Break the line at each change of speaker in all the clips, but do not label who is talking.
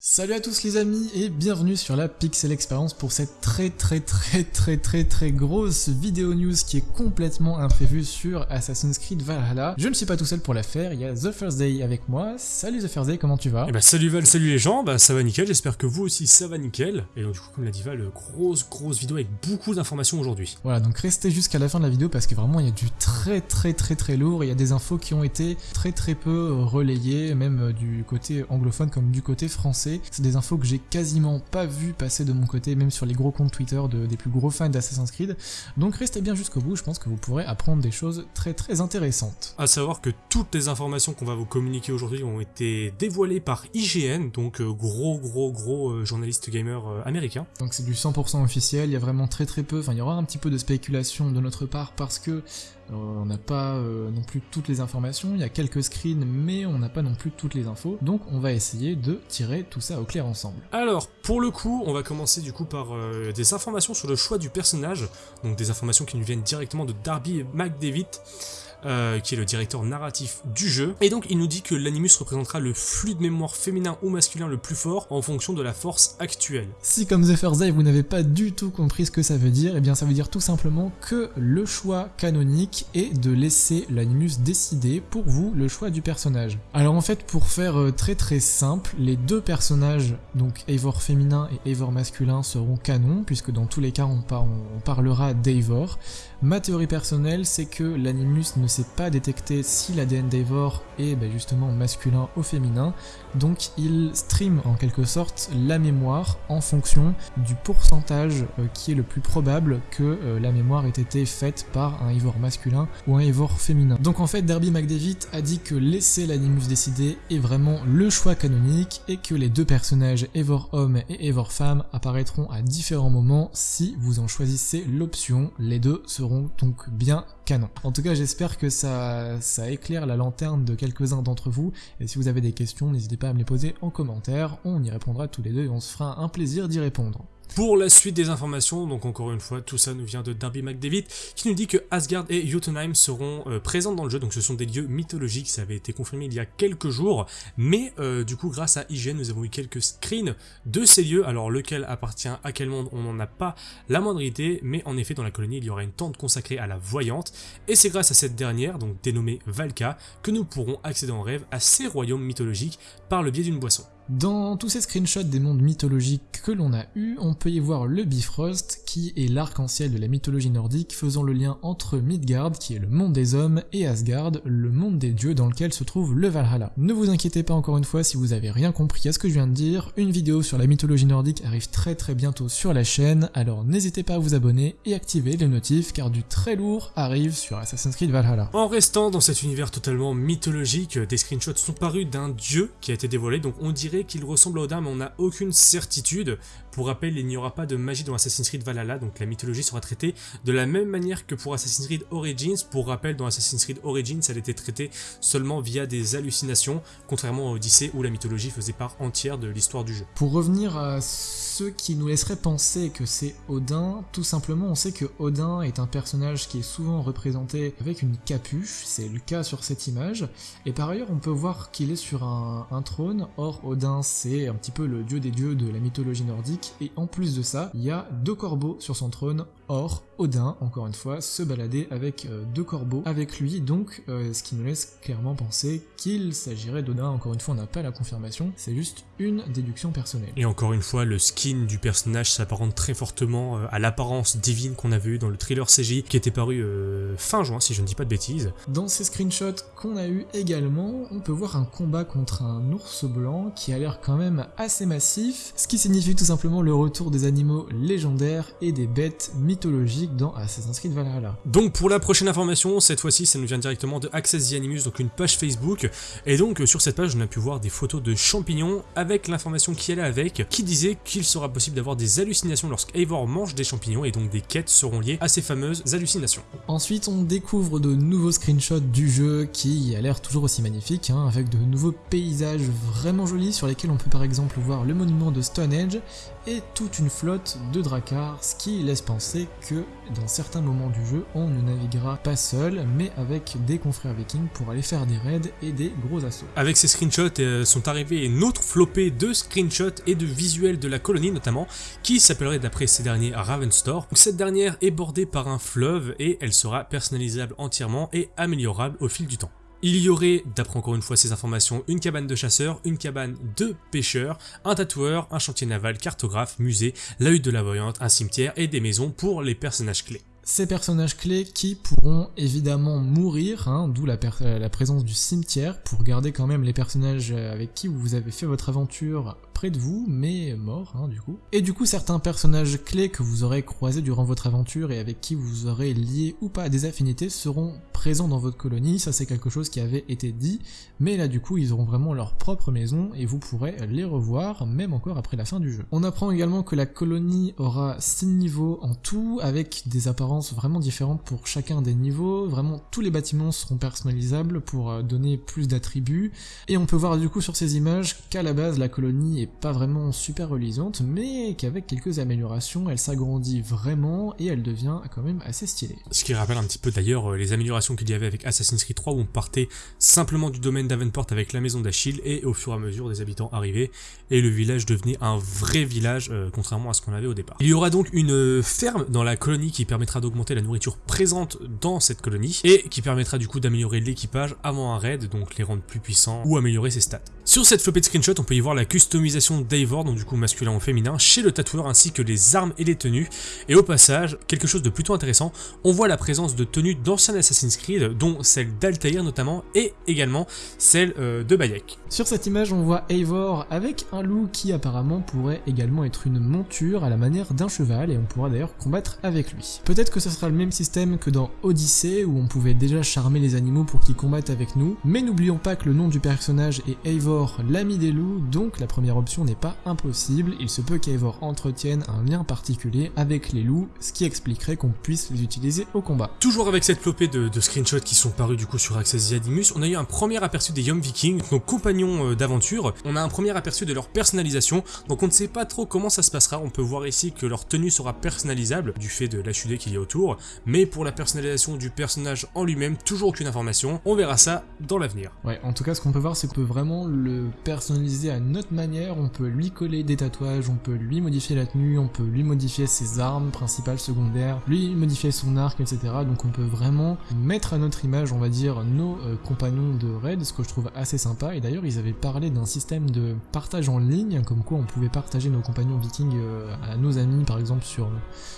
Salut à tous les amis et bienvenue sur la Pixel Experience pour cette très très très très très très grosse vidéo news qui est complètement imprévue sur Assassin's Creed Valhalla. Je ne suis pas tout seul pour la faire, il y a The First Day avec moi. Salut The First Day, comment tu vas?
Eh bah salut Val, salut les gens, bah ça va nickel, j'espère que vous aussi ça va nickel. Et donc du coup comme l'a dit Val, grosse grosse vidéo avec beaucoup d'informations aujourd'hui.
Voilà, donc restez jusqu'à la fin de la vidéo parce que vraiment il y a du très très très très lourd, il y a des infos qui ont été très très peu relayées, même du côté anglophone comme du côté français. C'est des infos que j'ai quasiment pas vu passer de mon côté, même sur les gros comptes Twitter de, des plus gros fans d'Assassin's Creed. Donc restez bien jusqu'au bout, je pense que vous pourrez apprendre des choses très très intéressantes.
A savoir que toutes les informations qu'on va vous communiquer aujourd'hui ont été dévoilées par IGN, donc euh, gros gros gros euh, journaliste gamer euh, américain.
Donc c'est du 100% officiel, il y a vraiment très très peu, enfin il y aura un petit peu de spéculation de notre part parce que on n'a pas euh, non plus toutes les informations, il y a quelques screens mais on n'a pas non plus toutes les infos, donc on va essayer de tirer tout ça au clair ensemble.
Alors, pour le coup, on va commencer du coup par euh, des informations sur le choix du personnage, donc des informations qui nous viennent directement de Darby McDavid, euh, qui est le directeur narratif du jeu. Et donc il nous dit que l'animus représentera le flux de mémoire féminin ou masculin le plus fort en fonction de la force actuelle.
Si comme The First vous n'avez pas du tout compris ce que ça veut dire, et eh bien ça veut dire tout simplement que le choix canonique est de laisser l'animus décider pour vous le choix du personnage. Alors en fait pour faire euh, très très simple, les deux personnages, donc Eivor féminin et Eivor masculin seront canons, puisque dans tous les cas on, on parlera d'Eivor. Ma théorie personnelle c'est que l'animus ne sait pas détecter si l'ADN d'Eivor est bah, justement masculin ou féminin, donc il stream en quelque sorte la mémoire en fonction du pourcentage euh, qui est le plus probable que euh, la mémoire ait été faite par un Eivor masculin ou un Eivor féminin. Donc en fait Derby McDavid a dit que laisser l'animus décider est vraiment le choix canonique et que les deux personnages Eivor homme et Eivor femme apparaîtront à différents moments si vous en choisissez l'option, les deux seront donc bien canon. En tout cas j'espère que ça, éclaire la lanterne de quelques-uns d'entre vous, et si vous avez des questions, n'hésitez pas à me les poser en commentaire, on y répondra tous les deux et on se fera un plaisir d'y répondre.
Pour la suite des informations, donc encore une fois, tout ça nous vient de Darby McDavid, qui nous dit que Asgard et Jotunheim seront euh, présents dans le jeu, donc ce sont des lieux mythologiques, ça avait été confirmé il y a quelques jours, mais euh, du coup grâce à IGN, nous avons eu quelques screens de ces lieux, alors lequel appartient à quel monde, on n'en a pas la moindre idée, mais en effet dans la colonie il y aura une tente consacrée à la voyante, et c'est grâce à cette dernière, donc dénommée Valka, que nous pourrons accéder en rêve à ces royaumes mythologiques par le biais d'une boisson.
Dans tous ces screenshots des mondes mythologiques que l'on a eu, on peut y voir le Bifrost, qui est l'arc-en-ciel de la mythologie nordique, faisant le lien entre Midgard, qui est le monde des hommes, et Asgard, le monde des dieux dans lequel se trouve le Valhalla. Ne vous inquiétez pas encore une fois si vous avez rien compris à ce que je viens de dire, une vidéo sur la mythologie nordique arrive très très bientôt sur la chaîne, alors n'hésitez pas à vous abonner et activer les notifs, car du très lourd arrive sur Assassin's Creed Valhalla.
En restant dans cet univers totalement mythologique, des screenshots sont parus d'un dieu qui a été dévoilé, donc on dirait qu'il ressemble à Odin, mais on n'a aucune certitude. Pour rappel, il n'y aura pas de magie dans Assassin's Creed Valhalla, donc la mythologie sera traitée de la même manière que pour Assassin's Creed Origins. Pour rappel, dans Assassin's Creed Origins, elle était traitée seulement via des hallucinations, contrairement à Odyssey où la mythologie faisait part entière de l'histoire du jeu.
Pour revenir à ceux qui nous laisseraient penser que c'est Odin, tout simplement on sait que Odin est un personnage qui est souvent représenté avec une capuche, c'est le cas sur cette image, et par ailleurs on peut voir qu'il est sur un, trône, or Odin c'est un petit peu le dieu des dieux de la mythologie nordique, et en plus de ça, il y a deux corbeaux sur son trône, or Odin, encore une fois, se balader avec euh, deux corbeaux avec lui, donc euh, ce qui nous laisse clairement penser qu'il s'agirait d'Odin, encore une fois on n'a pas la confirmation, c'est juste une déduction personnelle.
Et encore une fois, le skin du personnage s'apparente très fortement euh, à l'apparence divine qu'on avait eu dans le thriller CJ qui était paru fin juin si je ne dis pas de bêtises.
Dans ces screenshots qu'on a eu également, on peut voir un combat contre un ours blanc qui a l'air quand même assez massif, ce qui signifie tout simplement le retour des animaux légendaires et des bêtes mythologiques dans Assassin's Creed Valhalla.
Donc pour la prochaine information, cette fois-ci ça nous vient directement de Access the Animus, donc une page Facebook, et donc sur cette page on a pu voir des photos de champignons avec l'information qui allait avec, qui disait qu'ils sera possible d'avoir des hallucinations lorsqu'Eivor mange des champignons et donc des quêtes seront liées à ces fameuses hallucinations.
Ensuite, on découvre de nouveaux screenshots du jeu qui a l'air toujours aussi magnifique, hein, avec de nouveaux paysages vraiment jolis sur lesquels on peut par exemple voir le monument de Stonehenge et toute une flotte de dracars, ce qui laisse penser que dans certains moments du jeu, on ne naviguera pas seul, mais avec des confrères vikings pour aller faire des raids et des gros assauts.
Avec ces screenshots euh, sont arrivés une autre flopée de screenshots et de visuels de la colonie notamment, qui s'appellerait d'après ces derniers Ravenstore. Cette dernière est bordée par un fleuve et elle sera personnalisable entièrement et améliorable au fil du temps. Il y aurait, d'après encore une fois ces informations, une cabane de chasseurs, une cabane de pêcheurs, un tatoueur, un chantier naval, cartographe, musée, l'œil de la voyante, un cimetière et des maisons pour les personnages clés.
Ces personnages clés qui pourront évidemment mourir, hein, d'où la, la, présence du cimetière, pour garder quand même les personnages avec qui vous avez fait votre aventure près de vous, mais mort, hein, du coup. Et du coup, certains personnages clés que vous aurez croisés durant votre aventure et avec qui vous aurez lié ou pas des affinités seront présents dans votre colonie, ça c'est quelque chose qui avait été dit, mais là du coup, ils auront vraiment leur propre maison et vous pourrez les revoir, même encore après la fin du jeu. On apprend également que la colonie aura 6 niveaux en tout, avec des apparences vraiment différentes pour chacun des niveaux, vraiment tous les bâtiments seront personnalisables pour euh, donner plus d'attributs, et on peut voir du coup sur ces images qu'à la base la colonie est pas vraiment super relisante, mais qu'avec quelques améliorations, elle s'agrandit vraiment et elle devient quand même assez stylée.
Ce qui rappelle un petit peu d'ailleurs euh, les améliorations qu'il y avait avec Assassin's Creed 3 où on partait simplement du domaine d'Avenport avec la maison d'Achille et au fur et à mesure des habitants arrivaient et le village devenait un vrai village euh, contrairement à ce qu'on avait au départ. Il y aura donc une euh, ferme dans la colonie qui permettra d'augmenter la nourriture présente dans cette colonie et qui permettra du coup d'améliorer l'équipage avant un raid, donc les rendre plus puissants ou améliorer ses stats. Sur cette flopée de screenshots, on peut y voir la customisation d'Eivor, donc du coup masculin ou féminin, chez le tatoueur ainsi que les armes et les tenues. Et au passage, quelque chose de plutôt intéressant, on voit la présence de tenues d'anciens Assassin's Creed, dont celle d'Altair notamment, et également celle euh, de Bayek.
Sur cette image, on voit Eivor avec un loup qui apparemment pourrait également être une monture à la manière d'un cheval, et on pourra d'ailleurs combattre avec lui. Peut-être que ce sera le même système que dans Odyssey, où on pouvait déjà charmer les animaux pour qu'ils combattent avec nous, mais n'oublions pas que le nom du personnage est Eivor l'ami des loups, donc la première option n'est pas impossible, il se peut qu'Eivor entretienne un lien particulier avec les loups, ce qui expliquerait qu'on puisse les utiliser au combat.
Toujours avec cette flopée de, screenshots qui sont parus du coup sur Access Yadimus, on a eu un premier aperçu des Young Vikings, nos compagnons euh, d'aventure, on a un premier aperçu de leur personnalisation, donc on ne sait pas trop comment ça se passera, on peut voir ici que leur tenue sera personnalisable, du fait de l'HUD qu'il y a autour, mais pour la personnalisation du personnage en lui-même, toujours aucune information, on verra ça dans l'avenir.
Ouais, en tout cas ce qu'on peut voir c'est que vraiment le personnaliser à notre manière, on peut lui coller des tatouages, on peut lui modifier la tenue, on peut lui modifier ses armes principales, secondaires, lui modifier son arc, etc. Donc on peut vraiment mettre à notre image, on va dire, nos euh, compagnons de raid, ce que je trouve assez sympa. Et d'ailleurs, ils avaient parlé d'un système de partage en ligne, comme quoi on pouvait partager nos compagnons vikings euh, à nos amis, par exemple sur,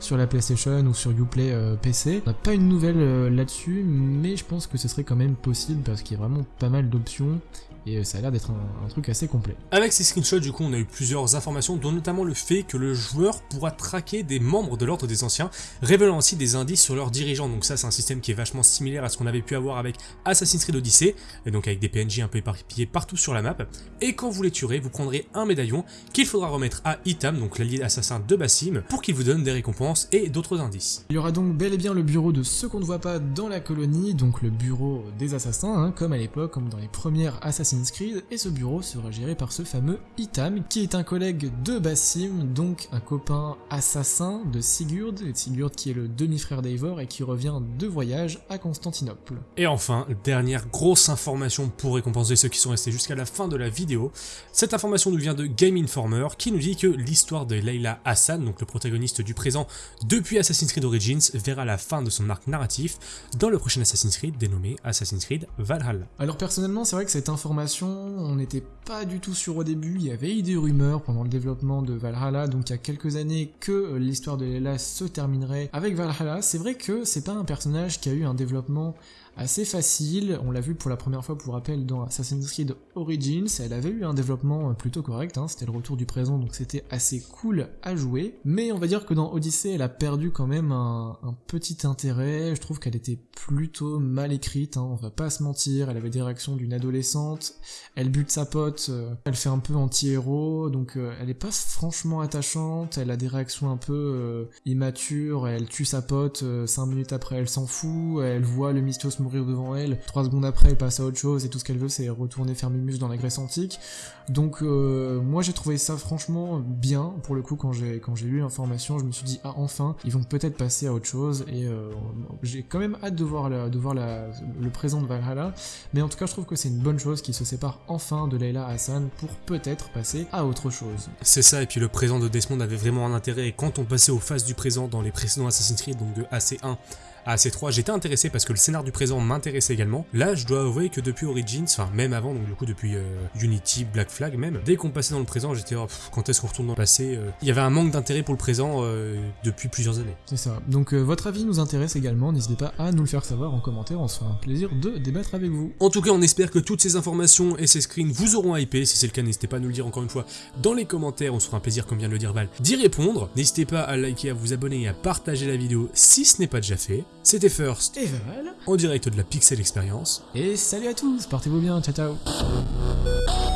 sur la PlayStation ou sur Uplay euh, PC. On n'a pas une nouvelle là-dessus, mais je pense que ce serait quand même possible parce qu'il y a vraiment pas mal d'options et euh, ça a l'air d'être un, truc assez complet.
Avec ces screenshots, du coup, on a eu plusieurs informations, dont notamment le fait que le joueur pourra traquer des membres de l'ordre des anciens, révélant ainsi des indices sur leurs dirigeants. Donc ça, c'est un système qui est vachement similaire à ce qu'on avait pu avoir avec Assassin's Creed Odyssey, et donc avec des PNJ un peu éparpillés partout sur la map. Et quand vous les tuerez, vous prendrez un médaillon qu'il faudra remettre à Itam, donc l'allié assassin de Bassim, pour qu'il vous donne des récompenses et d'autres indices.
Il y aura donc bel et bien le bureau de ceux qu'on ne voit pas dans la colonie, donc le bureau des assassins, hein, comme à l'époque, comme dans les premières Assassin's et ce bureau sera géré par ce fameux Itam, qui est un collègue de Bassim, donc un copain assassin de Sigurd, et Sigurd qui est le demi-frère d'Eivor et qui revient de voyage à Constantinople.
Et enfin, dernière grosse information pour récompenser ceux qui sont restés jusqu'à la fin de la vidéo, cette information nous vient de Game Informer qui nous dit que l'histoire de Leila Hassan, donc le protagoniste du présent depuis Assassin's Creed Origins, verra la fin de son arc narratif dans le prochain Assassin's Creed dénommé Assassin's Creed Valhalla.
Alors personnellement, c'est vrai que cette information on n'était pas du tout sûr au début, il y avait eu des rumeurs pendant le développement de Valhalla, donc il y a quelques années que euh, l'histoire de Leila se terminerait avec Valhalla. C'est vrai que c'est pas un personnage qui a eu un développement assez facile. On l'a vu pour la première fois, pour rappel, dans Assassin's Creed Origins. Elle avait eu un développement plutôt correct, hein. c'était le retour du présent, donc c'était assez cool à jouer. Mais on va dire que dans Odyssey, elle a perdu quand même un, petit intérêt. Je trouve qu'elle était plutôt mal écrite, hein. on va pas se mentir. Elle avait des réactions d'une adolescente, elle bute sa pote, euh, elle fait un peu anti-héros, donc euh, elle est pas franchement attachante, elle a des réactions un peu euh, immatures, elle tue sa pote, 5 minutes après elle s'en fout, elle voit le Mystios mourir devant elle, 3 secondes après elle passe à autre chose et tout ce qu'elle veut c'est retourner faire Mimus dans la Grèce antique. Donc moi j'ai trouvé ça franchement bien pour le coup quand j'ai quand j'ai lu l'information, je me suis dit ah enfin ils vont peut-être passer à autre chose et j'ai quand même hâte de voir, de voir le présent de Valhalla, mais en tout cas je trouve que c'est une bonne chose qui se sépare enfin de Leila Hassan pour peut-être passer à autre chose.
C'est ça, et puis le présent de Desmond avait vraiment un intérêt, et quand on passait aux phases du présent dans les précédents Assassin's Creed, donc de AC1 à C3, j'étais intéressé parce que le scénar du présent m'intéressait également. Là, je dois avouer que depuis Origins, enfin même avant, donc du coup depuis euh, Unity, Black Flag même, dès qu'on passait dans le présent, j'étais oh, quand est-ce qu'on retourne dans le passé euh. Il y avait un manque d'intérêt pour le présent euh, depuis plusieurs années.
C'est ça. Donc votre avis nous intéresse également, n'hésitez pas à nous le faire savoir en commentaire, on se fera un plaisir de débattre avec vous.
En tout cas, on espère que toutes ces informations et ces screens vous auront hypé. Si c'est le cas, n'hésitez pas à nous le dire encore une fois dans les commentaires, on se fera un plaisir, comme vient de le dire Val, d'y répondre. N'hésitez pas à liker, à vous abonner et à partager la vidéo si ce n'est pas déjà fait. C'était First
et voilà.
En direct de la Pixel Experience.
Et salut à tous, portez-vous bien, ciao ciao